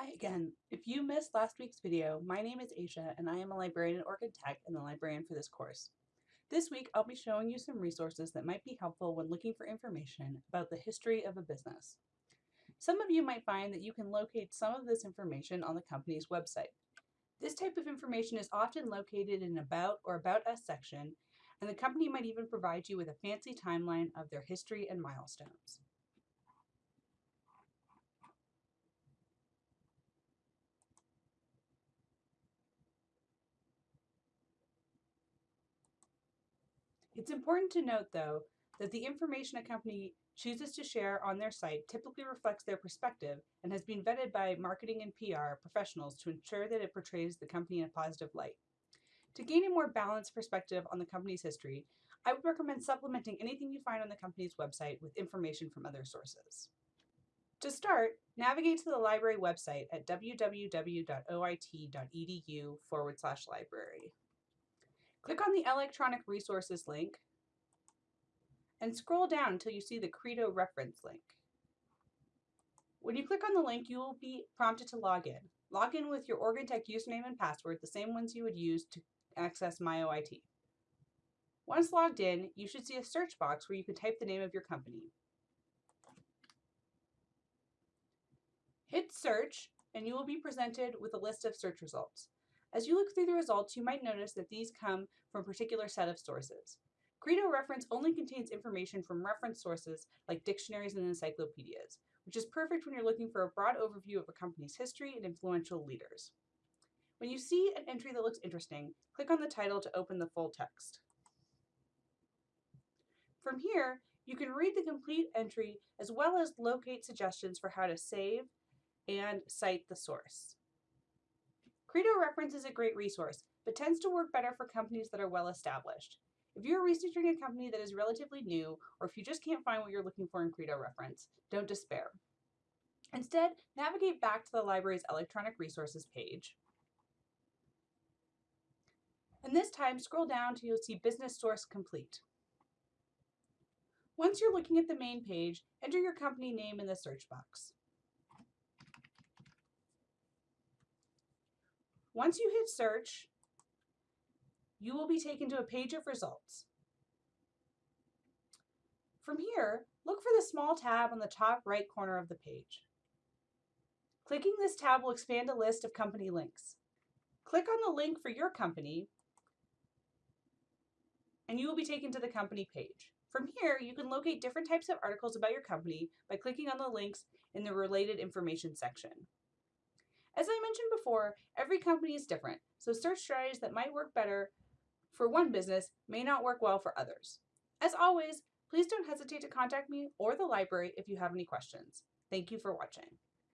Hi again. If you missed last week's video, my name is Asia and I am a librarian at Oregon Tech and the librarian for this course. This week I'll be showing you some resources that might be helpful when looking for information about the history of a business. Some of you might find that you can locate some of this information on the company's website. This type of information is often located in About or About Us section, and the company might even provide you with a fancy timeline of their history and milestones. It's important to note, though, that the information a company chooses to share on their site typically reflects their perspective and has been vetted by marketing and PR professionals to ensure that it portrays the company in a positive light. To gain a more balanced perspective on the company's history, I would recommend supplementing anything you find on the company's website with information from other sources. To start, navigate to the library website at www.oit.edu forward slash library. Click on the electronic resources link and scroll down until you see the Credo reference link. When you click on the link, you will be prompted to log in. Log in with your Oregon Tech username and password, the same ones you would use to access MyOIT. Once logged in, you should see a search box where you can type the name of your company. Hit search and you will be presented with a list of search results. As you look through the results, you might notice that these come from a particular set of sources. Credo reference only contains information from reference sources like dictionaries and encyclopedias, which is perfect when you're looking for a broad overview of a company's history and influential leaders. When you see an entry that looks interesting, click on the title to open the full text. From here, you can read the complete entry as well as locate suggestions for how to save and cite the source. Credo Reference is a great resource, but tends to work better for companies that are well established. If you're researching a company that is relatively new, or if you just can't find what you're looking for in Credo Reference, don't despair. Instead, navigate back to the library's electronic resources page. And this time, scroll down till you'll see Business Source Complete. Once you're looking at the main page, enter your company name in the search box. Once you hit search, you will be taken to a page of results. From here, look for the small tab on the top right corner of the page. Clicking this tab will expand a list of company links. Click on the link for your company and you will be taken to the company page. From here, you can locate different types of articles about your company by clicking on the links in the related information section. As I mentioned before, every company is different, so search strategies that might work better for one business may not work well for others. As always, please don't hesitate to contact me or the library if you have any questions. Thank you for watching.